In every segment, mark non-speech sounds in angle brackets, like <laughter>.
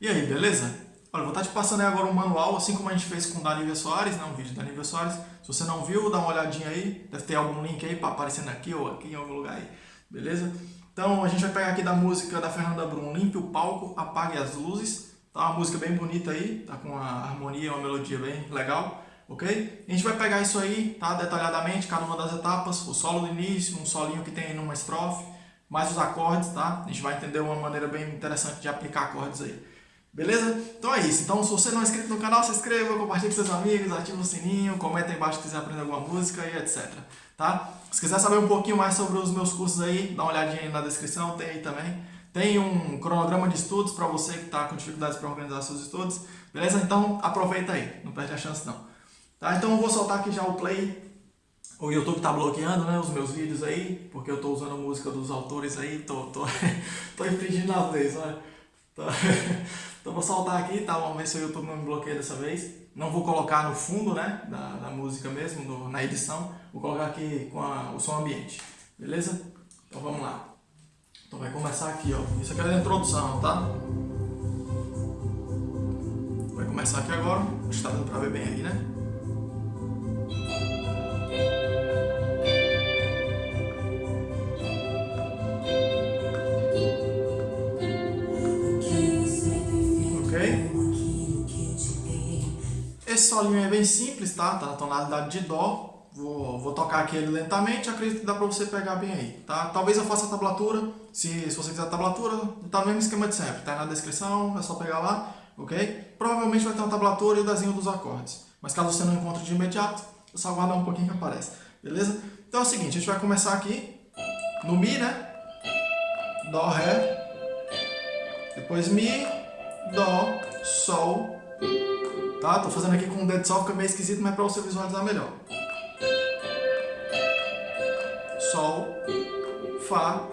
E aí, beleza? Olha, vou estar te passando aí agora um manual, assim como a gente fez com o Soares, né? um vídeo da Danívia Soares. Se você não viu, dá uma olhadinha aí, deve ter algum link aí aparecendo aqui ou aqui em algum lugar aí, beleza? Então a gente vai pegar aqui da música da Fernanda Brum, Limpe o Palco, Apague as Luzes. Tá uma música bem bonita aí, tá com uma harmonia, uma melodia bem legal, ok? A gente vai pegar isso aí, tá? Detalhadamente, cada uma das etapas, o solo do início, um solinho que tem numa estrofe, mais os acordes, tá? A gente vai entender uma maneira bem interessante de aplicar acordes aí. Beleza? Então é isso. Então se você não é inscrito no canal, se inscreva, compartilhe com seus amigos, ative o sininho, comenta aí embaixo se quiser aprender alguma música e etc. Tá? Se quiser saber um pouquinho mais sobre os meus cursos aí, dá uma olhadinha aí na descrição, tem aí também. Tem um cronograma de estudos para você que está com dificuldades para organizar seus estudos. Beleza? Então aproveita aí, não perde a chance não. Tá? Então eu vou soltar aqui já o play. O YouTube está bloqueando né, os meus vídeos aí, porque eu estou usando música dos autores aí, tô, tô, <laughs> tô infringindo as leis, olha. Então vou soltar aqui, tá? Vamos ver se o YouTube não me bloqueia dessa vez. Não vou colocar no fundo, né? Da, da música mesmo, na edição. Vou colocar aqui com a, o som ambiente. Beleza? Então vamos lá. Então vai começar aqui, ó. Isso aqui é a introdução, tá? Vai começar aqui agora. Acho que tá dando pra ver bem aí, né? Solinho é bem simples, tá? Tá na tonalidade de Dó. Vou, vou tocar aqui ele lentamente, acredito que dá pra você pegar bem aí, tá? Talvez eu faça a tablatura, se, se você quiser a tablatura, tá no mesmo esquema de sempre, tá na descrição, é só pegar lá, ok? Provavelmente vai ter uma tablatura e o desenho dos acordes, mas caso você não encontre de imediato, é só aguardar um pouquinho que aparece, beleza? Então é o seguinte, a gente vai começar aqui no Mi, né? Dó, Ré, depois Mi, Dó, Sol, Tá? Tô fazendo aqui com o dedo só, fica meio esquisito, mas é para você visualizar melhor. Sol, Fá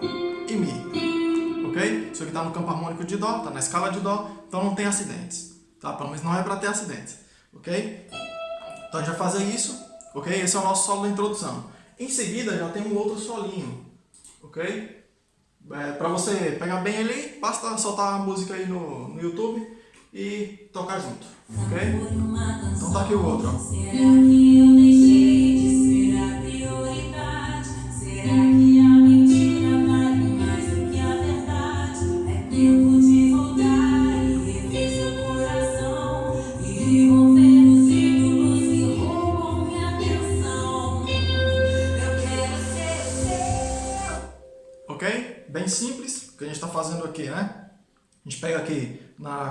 e Mi. Ok? Isso aqui está no campo harmônico de Dó, está na escala de Dó, então não tem acidentes. Tá? Pelo menos não é para ter acidentes. Ok? Então a gente vai fazer isso. Ok? Esse é o nosso solo da introdução. Em seguida já tem um outro solinho. Ok? É, para você pegar bem ele, basta soltar a música aí no, no YouTube e tocar junto, ok? Então tá aqui o outro, ó. Será que eu deixei de ser a prioridade? Será que a mentira vale mais do que a verdade? É tempo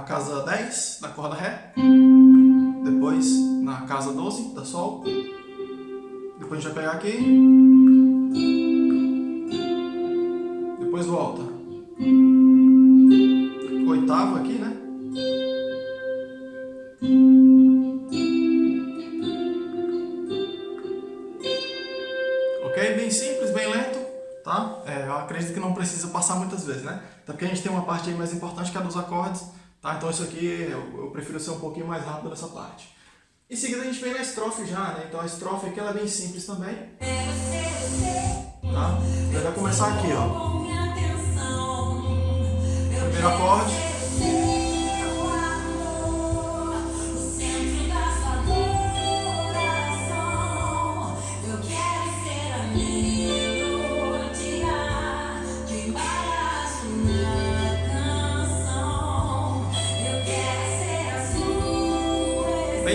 casa 10 da corda Ré, depois na casa 12 da Sol, depois a gente vai pegar aqui, depois volta, oitava aqui, né? Ok? Bem simples, bem lento tá? É, eu acredito que não precisa passar muitas vezes, né? Até porque a gente tem uma parte aí mais importante que é dos acordes, tá? Então isso aqui eu, eu prefiro ser um pouquinho mais rápido nessa parte. Em seguida a gente vem na estrofe já, né? Então a estrofe aqui ela é bem simples também. Tá? Então vai começar aqui, ó. Primeiro acorde.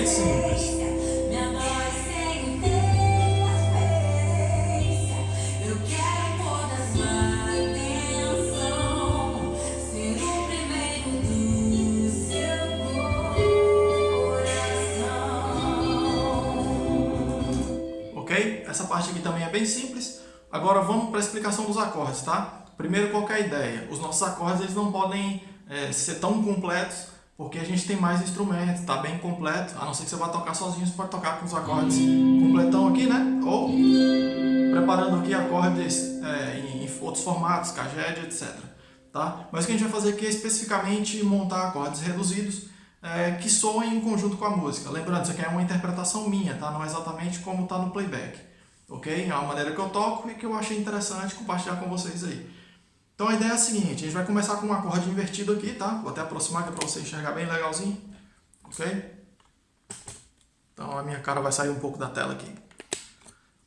Bem simples. Ok? Essa parte aqui também é bem simples. Agora vamos para a explicação dos acordes, tá? Primeiro, qual é a ideia? Os nossos acordes eles não podem é, ser tão completos porque a gente tem mais instrumentos, está bem completo, a não ser que você vá tocar sozinho, você pode tocar com os acordes completão aqui, né? Ou preparando aqui acordes é, em, em, outros formatos, caged, etc. Tá? Mas o que a gente vai fazer aqui é especificamente montar acordes reduzidos é, que soem em conjunto com a música. Lembrando, isso aqui é uma interpretação minha, tá? não é exatamente como está no playback. Ok? É uma maneira que eu toco e que eu achei interessante compartilhar com vocês aí. Então a ideia é a seguinte, a gente vai começar com um acorde invertido aqui, tá? Vou até aproximar aqui para você enxergar bem legalzinho, ok? Então a minha cara vai sair um pouco da tela aqui.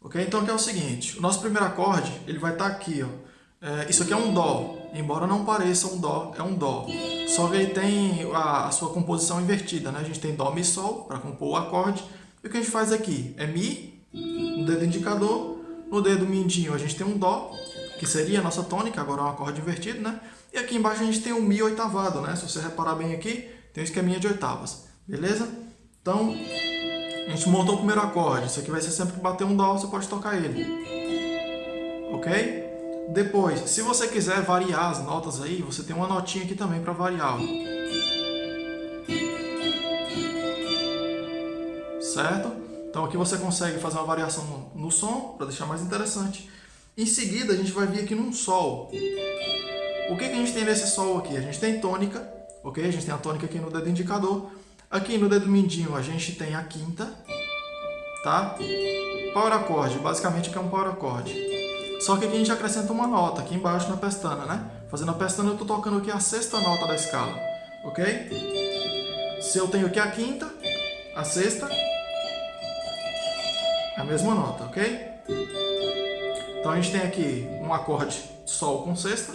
Ok? Então aqui é o seguinte, o nosso primeiro acorde, ele vai estar tá aqui, ó. É, isso aqui é um Dó, embora não pareça um Dó, é um Dó. Só que ele tem a, a sua composição invertida, né? A gente tem Dó, Mi, Sol para compor o acorde. E o que a gente faz aqui é Mi, no dedo indicador, no dedo mindinho a gente tem um Dó, que seria a nossa tônica, agora é um acorde invertido, né? E aqui embaixo a gente tem o Mi oitavado, né? Se você reparar bem aqui, tem um esqueminha de oitavas, beleza? Então, a gente montou o primeiro acorde. Isso aqui vai ser sempre que bater um Dó, você pode tocar ele. Ok? Depois, se você quiser variar as notas aí, você tem uma notinha aqui também para variar. Certo? Então aqui você consegue fazer uma variação no som, para deixar mais interessante. Em seguida, a gente vai vir aqui num Sol. O que, que a gente tem nesse Sol aqui? A gente tem tônica, ok? A gente tem a tônica aqui no dedo indicador. Aqui no dedo mindinho a gente tem a quinta, tá? Power acorde, basicamente que é um power acorde. Só que aqui a gente acrescenta uma nota aqui embaixo na pestana, né? Fazendo a pestana eu estou tocando aqui a sexta nota da escala, ok? Se eu tenho aqui a quinta, a sexta, é a mesma nota, ok? Então a gente tem aqui um acorde Sol com sexta.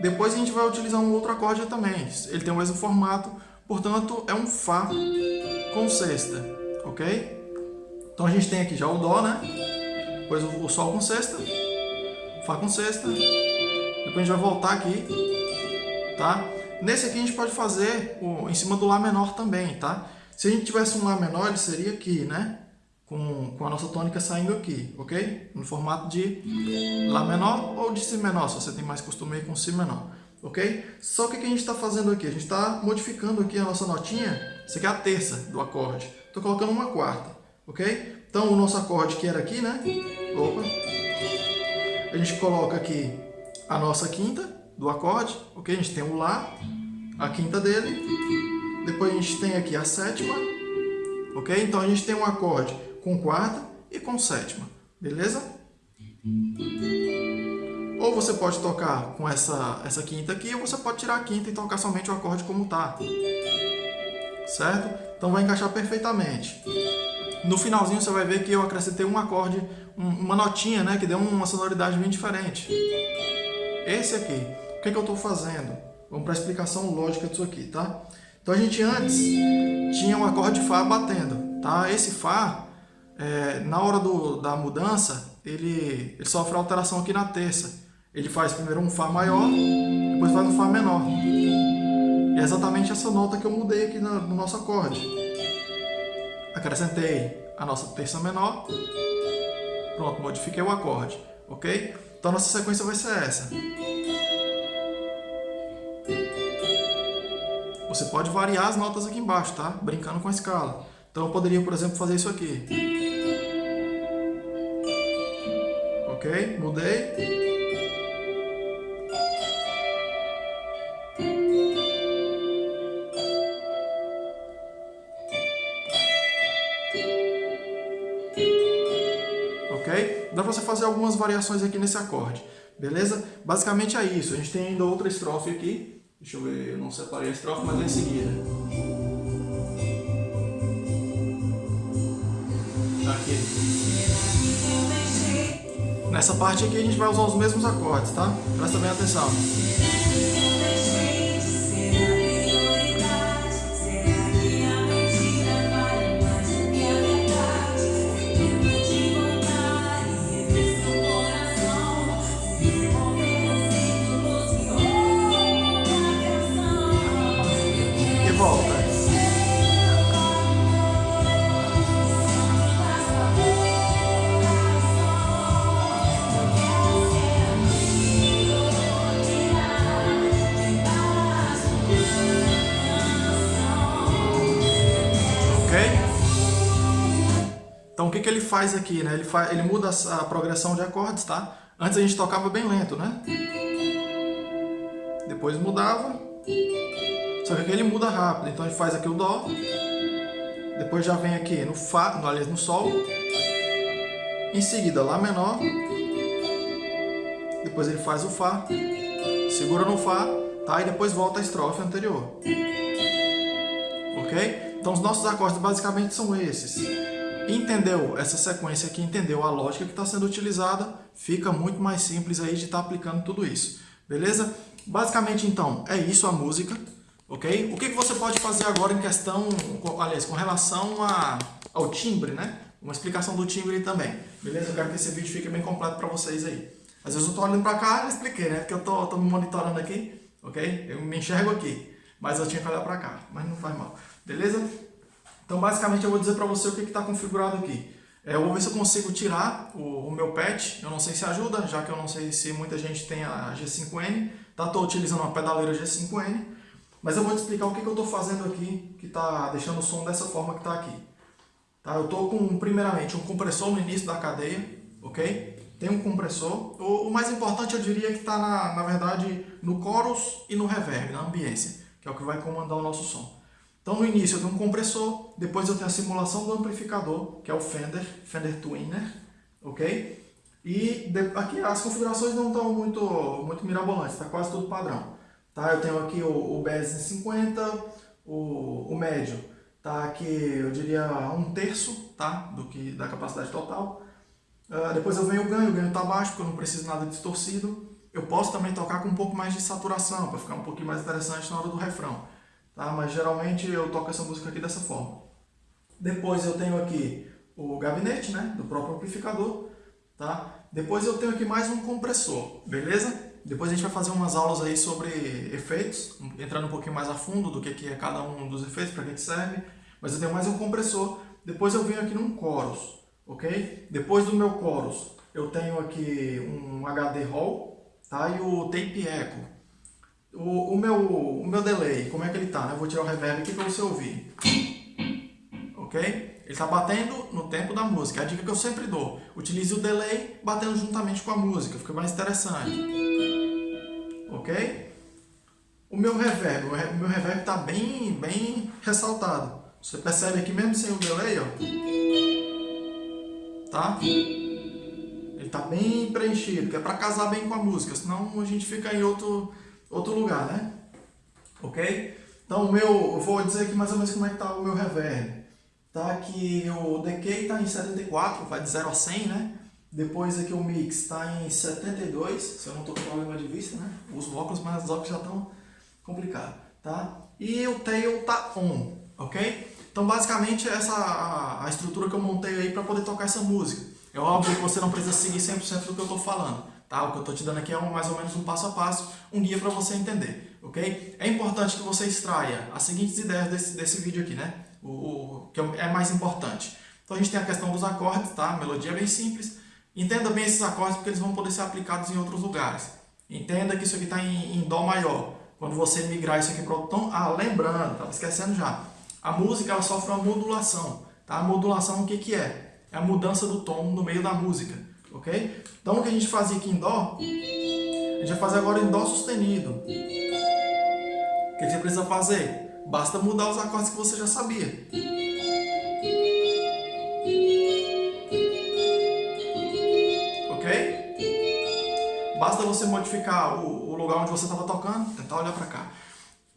Depois a gente vai utilizar um outro acorde também. Ele tem o mesmo formato, portanto é um Fá com sexta, ok? Então a gente tem aqui já o Dó, né? depois o Sol com sexta, Fá com sexta, depois a gente vai voltar aqui, tá? Nesse aqui a gente pode fazer o, em cima do Lá menor também, tá? Se a gente tivesse um Lá menor, ele seria aqui, né? Com, com a nossa tônica saindo aqui, ok? No formato de Lá menor ou de Si menor, se você tem mais costume com Si menor, ok? Só que o que a gente está fazendo aqui? A gente está modificando aqui a nossa notinha, isso aqui é a terça do acorde. Estou colocando uma quarta, ok? Então, o nosso acorde que era aqui, né? Opa. A gente coloca aqui a nossa quinta do acorde, ok? A gente tem o Lá, a quinta dele. Depois a gente tem aqui a sétima, ok? Então a gente tem um acorde com quarta e com sétima, beleza? Ou você pode tocar com essa, essa quinta aqui, ou você pode tirar a quinta e tocar somente o acorde como está. Certo? Então vai encaixar perfeitamente. No finalzinho você vai ver que eu acrescentei um acorde, uma notinha, né, que deu uma sonoridade bem diferente. Esse aqui. O que, é que eu estou fazendo? Vamos para a explicação lógica disso aqui, tá? Então a gente antes tinha um acorde Fá batendo, tá? Esse Fá, é, na hora do, da mudança, ele, ele sofre alteração aqui na terça. Ele faz primeiro um Fá maior, depois faz um Fá menor. E é exatamente essa nota que eu mudei aqui no, no nosso acorde acrescentei a nossa terça menor, pronto, modifiquei o acorde, ok? Então a nossa sequência vai ser essa. Você pode variar as notas aqui embaixo, tá? Brincando com a escala. Então eu poderia, por exemplo, fazer isso aqui. Ok? Mudei. Dá para você fazer algumas variações aqui nesse acorde, beleza? Basicamente é isso. A gente tem ainda outra estrofe aqui. Deixa eu ver, eu não separei a estrofe, mas é em seguida. Nessa parte aqui a gente vai usar os mesmos acordes, tá? Presta bem atenção. Então o que, que ele faz aqui? Né? Ele, faz, ele muda a progressão de acordes, tá? Antes a gente tocava bem lento, né? Depois mudava. Só que aqui ele muda rápido. Então gente faz aqui o Dó. Depois já vem aqui no Fá, no, aliás, no Sol. Em seguida, Lá menor. depois ele faz o Fá, segura no Fá, tá? E depois volta a estrofe anterior. Ok? Então os nossos acordes basicamente são esses. Entendeu essa sequência aqui, entendeu a lógica que está sendo utilizada, fica muito mais simples aí de estar tá aplicando tudo isso. Beleza? Basicamente, então, é isso a música. Ok? O que, que você pode fazer agora em questão, aliás, com relação a, ao timbre, né? Uma explicação do timbre também. Beleza? Eu quero que esse vídeo fique bem completo para vocês aí. Às vezes eu estou olhando para cá e expliquei, né? Porque eu estou tô, tô me monitorando aqui, ok? Eu me enxergo aqui, mas eu tinha que olhar para cá, mas não faz mal. Beleza? Então, basicamente, eu vou dizer para você o que está configurado aqui. É, eu vou ver se eu consigo tirar o, o, meu patch, eu não sei se ajuda, já que eu não sei se muita gente tem a G5N. Tá, estou utilizando uma pedaleira G5N, mas eu vou te explicar o que, que eu estou fazendo aqui, que está deixando o som dessa forma que está aqui. Tá? Eu estou com, primeiramente, um compressor no início da cadeia, ok? Tem um compressor. O, o mais importante, eu diria, que está, na, na verdade, no chorus e no reverb, na ambiência, que é o que vai comandar o nosso som. Então, no início eu tenho um compressor, depois eu tenho a simulação do amplificador, que é o Fender, Fender Twinner, ok? E aqui as configurações não estão muito, muito mirabolantes, está quase tudo padrão. Tá? Eu tenho aqui o, o BS50, o, o médio, tá aqui eu diria um terço tá? do que, da capacidade total. Uh, depois eu venho o ganho, o ganho está baixo porque eu não preciso nada distorcido. Eu posso também tocar com um pouco mais de saturação, para ficar um pouquinho mais interessante na hora do refrão. Tá? Mas geralmente eu toco essa música aqui dessa forma. Depois eu tenho aqui o gabinete né, do próprio amplificador. Tá? Depois eu tenho aqui mais um compressor, beleza? Depois a gente vai fazer umas aulas aí sobre efeitos, entrando um pouquinho mais a fundo do que é cada um dos efeitos, para que serve. Mas eu tenho mais um compressor. Depois eu venho aqui num chorus, ok? Depois do meu chorus, eu tenho aqui um HD Hall tá? e o Tape Echo. O, o, meu, o meu delay, como é que ele tá? Né? Eu vou tirar o reverb aqui para você ouvir. Ok? Ele está batendo no tempo da música. É a dica que eu sempre dou. Utilize o delay batendo juntamente com a música. Fica mais interessante ok? O meu reverb, o meu reverb está bem, bem ressaltado. Você percebe aqui mesmo sem o delay, ó. Tá? Ele está bem preenchido, que é para casar bem com a música, senão a gente fica em outro, outro lugar, né? Ok? Então o meu, eu vou dizer aqui mais ou menos como é que está o meu reverb. Tá que o decay está em 74, vai de 0 a 100, né? Depois aqui o mix está em 72, se eu não estou com problema de vista, né? Uso óculos, mas os óculos já estão complicados, tá? E o tail está on, ok? Então basicamente essa a, a estrutura que eu montei aí para poder tocar essa música. É óbvio que você não precisa seguir 100% do que eu estou falando, tá? O que eu estou te dando aqui é um, mais ou menos um passo a passo, um guia para você entender, ok? É importante que você extraia as seguintes ideias desse, desse vídeo aqui, né? O, o que é mais importante. Então a gente tem a questão dos acordes, tá? A melodia é bem simples. Entenda bem esses acordes porque eles vão poder ser aplicados em outros lugares. Entenda que isso aqui está em, em, Dó maior. Quando você migrar isso aqui para o tom... Ah, lembrando, estava esquecendo já. A música ela sofre uma modulação. Tá? A modulação o que, que é? É a mudança do tom no meio da música. Ok? Então o que a gente fazia aqui em Dó, a gente vai fazer agora em Dó sustenido. O que você precisa fazer? Basta mudar os acordes que você já sabia. Basta você modificar o, o lugar onde você estava tocando, tentar olhar para cá.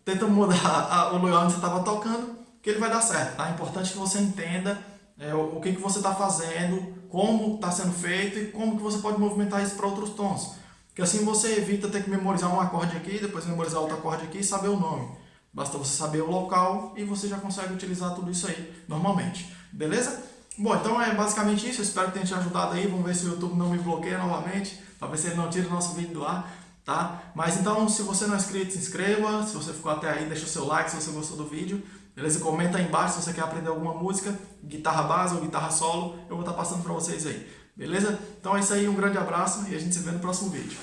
Tenta mudar <laughs> a, o lugar onde você estava tocando, que ele vai dar certo. Tá? É importante que você entenda é, o, o, que, que você está fazendo, como está sendo feito e como que você pode movimentar isso para outros tons. Que assim você evita ter que memorizar um acorde aqui, depois memorizar outro acorde aqui e saber o nome. Basta você saber o local e você já consegue utilizar tudo isso aí normalmente. Beleza? Bom, então é basicamente isso. Eu espero que tenha te ajudado aí. Vamos ver se o YouTube não me bloqueia novamente. Talvez ele não tire o nosso vídeo do ar, tá? Mas então, se você não é inscrito, se inscreva. Se você ficou até aí, deixa o seu like se você gostou do vídeo. Beleza? Comenta aí embaixo se você quer aprender alguma música, guitarra base ou guitarra solo. Eu vou estar passando para vocês aí. Beleza? Então é isso aí, um grande abraço e a gente se vê no próximo vídeo.